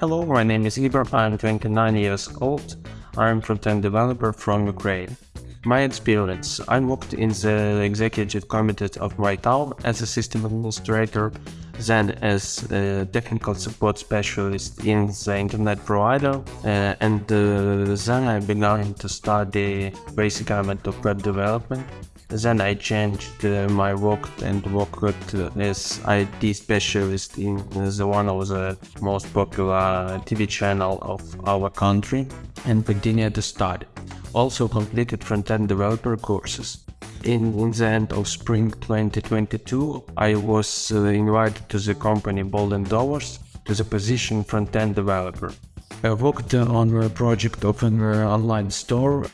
Hello, my name is Igor. I'm 29 years old. I'm front-end developer from Ukraine. My experience. I worked in the executive committee of my town as a system administrator, then as a technical support specialist in the internet provider, uh, and uh, then I began to study basic element of web development. Then I changed uh, my work and worked as IT specialist in the one of the most popular TV channel of our country and continued to study. Also completed front-end developer courses. In, the end of spring 2022, I was uh, invited to the company Bold Endeavors to the position front-end developer. I worked on a project of an uh, online store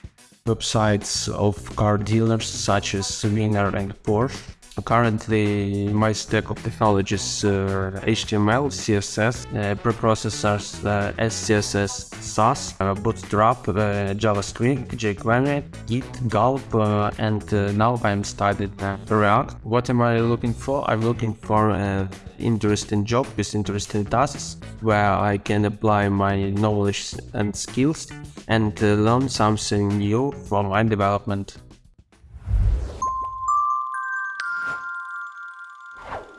websites of car dealers such as Winner and Porsche. Currently, my stack of technologies uh, HTML, CSS, uh, preprocessors, uh, SCSS, Sass, uh, Bootstrap, JavaScript, jQuery, Git, Gulp, and now I'm studying React. What am I looking for? I'm looking for an interesting job with interesting tasks where I can apply my knowledge and skills and learn something new from my development. you